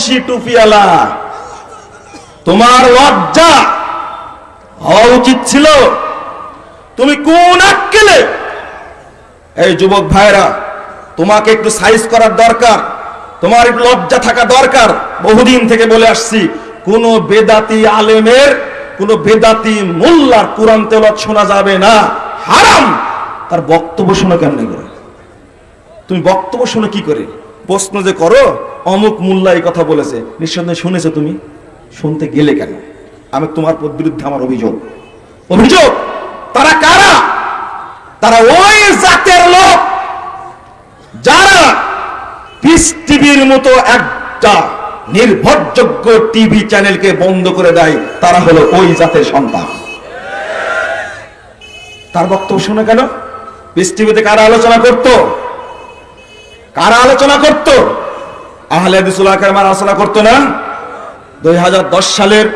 মুন্সি টুপিয়ালা তোমার লজ্জা হওয়া উচিত ছিল। তুমি কোন আক্কেলে? এই যুবক ভাইরা তোমাকে একটু সাইজ করার দরকার। তোমার একটু লজ্জা থাকা দরকার। বহুদিন থেকে বলে আসছি, কোন বেদাতি আলেমের, কোন বেদাতি মোল্লার কোরআন তেলত শোনা যাবে না। হারাম! তার বক্তব্য শোনা কেন করে? তুমি বক্তব্য শুনে কি করে? প্রশ্ন যে করো, অমুক মোল্লা এই কথা বলেছে। নিঃসন্দেহে শুনেছো তুমি? শুনতে গেলে কেন? আমি তোমার বিরুদ্ধে আমার অভিযোগ। অভিযোগ? তারা কারা? তারা ওই জাতের লোক যারা পিস টিভির মতো একটা নির্ভরযোগ্য টিভি চ্যানেলকে বন্ধ করে দেয়, তারা হলো ওই জাতের সন্তান। তার বক্তব্য শুনে কেন? পিস টিভিতে কারা আলোচনা করত? কারা আলোচনা করত? আহলে আলোচনা করতো না? দুই হাজার দশ সালের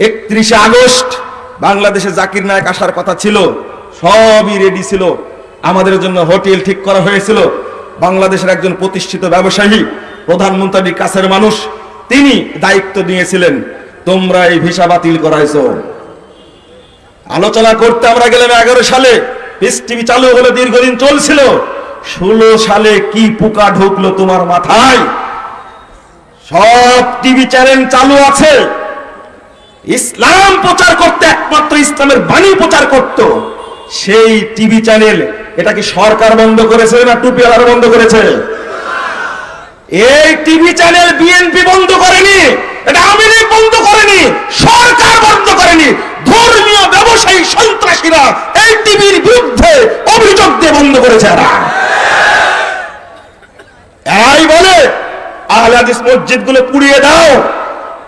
একত্রিশে আগস্ট বাংলাদেশে জাকির নায়ক আসার কথা ছিল। সবই রেডি ছিল। আমাদের জন্য হোটেল ঠিক করা হয়েছিল। বাংলাদেশের একজন প্রতিষ্ঠিত ব্যবসায়ী প্রধানমন্ত্রীর কাছের মানুষ, তিনি দায়িত্ব নিয়েছিলেন, তোমরা এই ভিসা বাতিল করাইছো। আলোচনা করতে আমরা গেলাম এগারো সালে। পিস টিভি চালু হলে, দীর্ঘদিন চলছিল। ষোলো সালে কি পোকা ঢুকলো তোমার মাথায়? সব টিভি চ্যানেল চালু আছে। ইসলাম প্রচার করতে একমাত্র ইসলামের বাণী প্রচার করত। সেই টিভি চ্যানেল, এটা কি সরকার বন্ধ করেছে না টুপিওয়ালার বন্ধ করেছে? এই টিভি চ্যানেল বিএনপি বন্ধ করেনি, এটা আমিরি বন্ধ করেনি, সরকার বন্ধ করেনি, ধর্মীয় ব্যবসায়ী সন্ত্রাসীরা এই টিভির বিরুদ্ধে অভিযোগ দিয়ে বন্ধ করেছে। এরা এই বলে আহলাদিস মসজিদগুলো পুড়িয়ে দাও।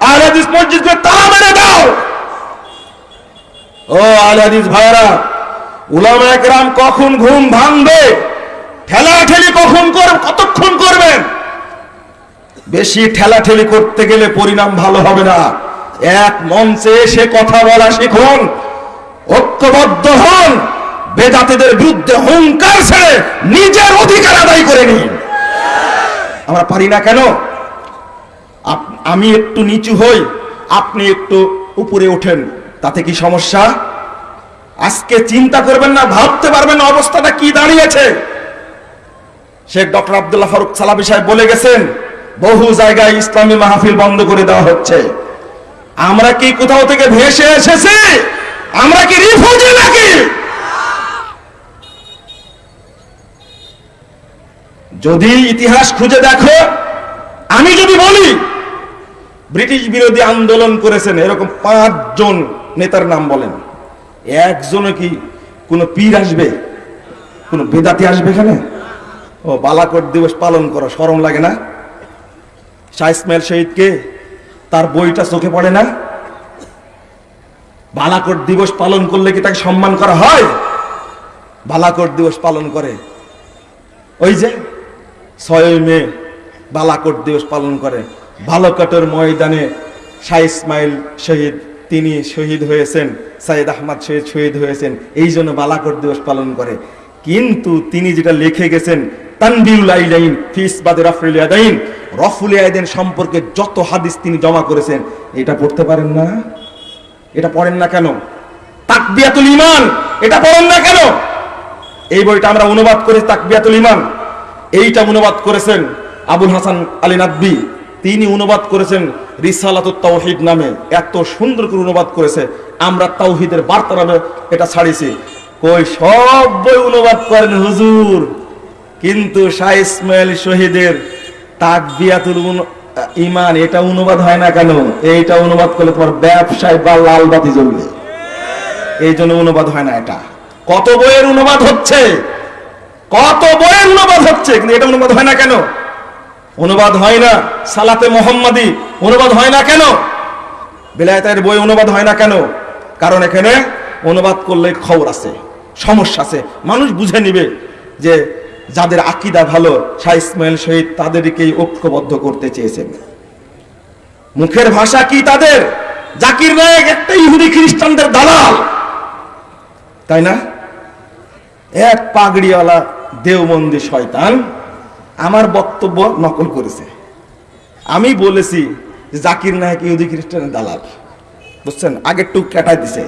আহলাদিস মসজিদগুলো তালা মেরে দাও। ও আহলাদিস ভাইরা উলামা একরাম কখন ঘুম ভাঙবে? ঠেলা ঠেলি কখন কর কতক্ষণ করবেন? বেশি ঠেলা ঠেলি করতে গেলে পরিণাম ভালো হবে না। এক মঞ্চে এসে কথা বলা শিখুন, ঐক্যবদ্ধ হন, বেদাতিদের বিরুদ্ধে হুঙ্কার ছেড়ে নিজের অধিকার আদায় করে নিন। আমরা পারি না কেন? আমি একটু নিচু হই, আপনি একটু উপরে ওঠেন। তাতে কি সমস্যা? আজকে চিন্তা করবেন না, ভাবতে পারবেন অবস্থাটা কি দাঁড়িয়েছে। শেখ ডক্টর আব্দুল্লাহ ফারুক সালাবি সাহেব বলে গেছেন, বহু জায়গায় ইসলামী মাহফিল বন্ধ করে দেওয়া হচ্ছে। আমরা কি কোথাও থেকে ভেসে এসেছি? আমরা কি রিফিউজি নাকি? যদি ইতিহাস খুঁজে দেখো, আমি যদি বলি ব্রিটিশ বিরোধী আন্দোলন করেছেন, এরকম পাঁচজন নেতার নাম বলেন। একজনে কি কোনো পীর আসবে? কোনো বেদাতি আসবে এখানে? ও, বালাকোট দিবস পালন করা, শরম লাগে না? শাহ ইসমাইল শহীদকে তার বইটা চোখে পড়ে না? বালাকোট দিবস পালন করলে কি তাকে সম্মান করা হয়? বালাকোট দিবস পালন করে। ওই যে ছয় মে বালাকোট দিবস পালন করে। বালাকোটের ময়দানে শাহ ইসমাইল শহীদ, তিনি শহীদ হয়েছেন সাইদ আহমদ শহীদ শহীদ হয়েছেন, এই জন্য বালাকোট দিবস পালন করে। কিন্তু তিনি যেটা লিখে গেছেন সম্পর্কে যত হাদিস তিনি জমা করেছেন, এটা পড়তে পারেন না? এটা পড়েন না কেন? তাকবিয়াতুল ইমান এটা পড়েন না কেন? এই বইটা আমরা অনুবাদ করেছি তাকবিয়াতুল ইমান এইটা অনুবাদ করেছেন আবুল হাসান আলী নাদবি। তিনি অনুবাদ করেছেন রিসালাতুত তাওহিদ নামে। এত সুন্দর করে অনুবাদ করেছে। আমরা তাওহিদের বার্তা নামে এটা ছাড়িছি কই সব বই অনুবাদ করেন হুজুর। কিন্তু শাহ ইসমাইল শহীদের তাকবিয়াতুল ইমান, এটা অনুবাদ হয় না কেন? এইটা অনুবাদ করলে তোমার ব্যবসায় বা লাল বাতি জ্বলবে। এই জন্য অনুবাদ হয় না এটা। কত বইয়ের অনুবাদ হচ্ছে? কত বইয়ের অনুবাদ হচ্ছে? কিন্তু এটা অনুবাদ হয় না কেন? অনুবাদ হয় না সালাতে মোহাম্মদি। অনুবাদ হয় না কেন? বেলায়েতের বই অনুবাদ হয় না কেন? কারণ এখানে অনুবাদ করলে খবর আছে, সমস্যা আছে। মানুষ বুঝে নিবে যে যাদের আকিদা ভালো, শাহ ইসমাইল শহীদ তাদেরকেই ঐক্যবদ্ধ করতে চেয়েছেন। মুখের ভাষা কি তাদের? জাকির নায়ক একটা ইহুদি খ্রিস্টানদের দালাল। তাই না? এক পাগড়িওয়ালা দেওবন্দি শয়তান আমার বক্তব্য নকল করেছে। আমি বলেছি জাকির নায়ক ইহুদি খ্রিস্টানের দালাল। বুঝছেন? আগের টুক কাটাই দিছে,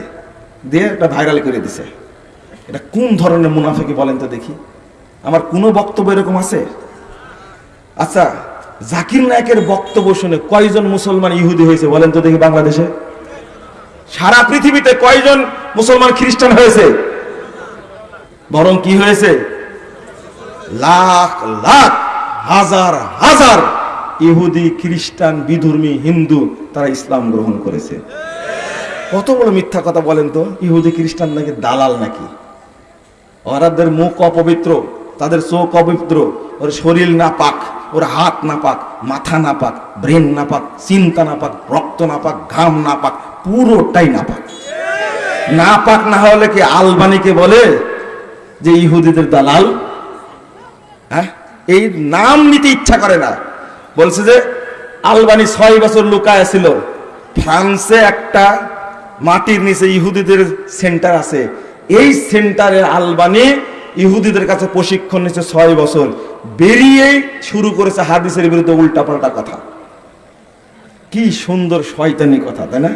দিয়ে একটা ভাইরাল করে দিছে। এটা কোন ধরনের মুনাফিকি বলেন তো দেখি। আমার কোনো বক্তব্য এরকম আছে? আচ্ছা জাকির নায়কের বক্তব্য শুনে কয়জন মুসলমান ইহুদি হয়েছে বলেন তো দেখি বাংলাদেশে? সারা পৃথিবীতে কয়জন মুসলমান খ্রিস্টান হয়েছে? বরং কি হয়েছে? লাখ লাখ। হাজার হাজার ইহুদি, খ্রিস্টান, বিধর্মী, হিন্দু তারা ইসলাম গ্রহণ করেছে। কত বড় মিথ্যা কথা বলেন তো? ইহুদি, খ্রিস্টান নাকি দালাল নাকি? ওরাদের মুখ অপবিত্র, তাদের চোখ অপবিত্র, ওর শরীর না পাক ওর হাত না পাক মাথা না পাক ব্রেন না পাক চিন্তা না পাক রক্ত না পাক ঘাম না পাক পুরোটাই না পাক না পাক না হলে কি আলবানিকে বলে যে ইহুদিদের দালাল? হ্যাঁ? এই নাম নিতে ইচ্ছা করে না। বলছে যে, আলবানি ছয় বছর লুকায় ছিল। ফ্রান্সে একটা মাটির নিচে ইহুদিদের সেন্টার আছে। এই সেন্টারে আলবানি ইহুদিদের কাছে প্রশিক্ষণ নিচ্ছে ছয় বছর। বেরিয়েই শুরু করেছে হাদিসের বিরুদ্ধে উল্টাপাল্টা কথা। কি সুন্দর শয়তানি কথা, তাই না?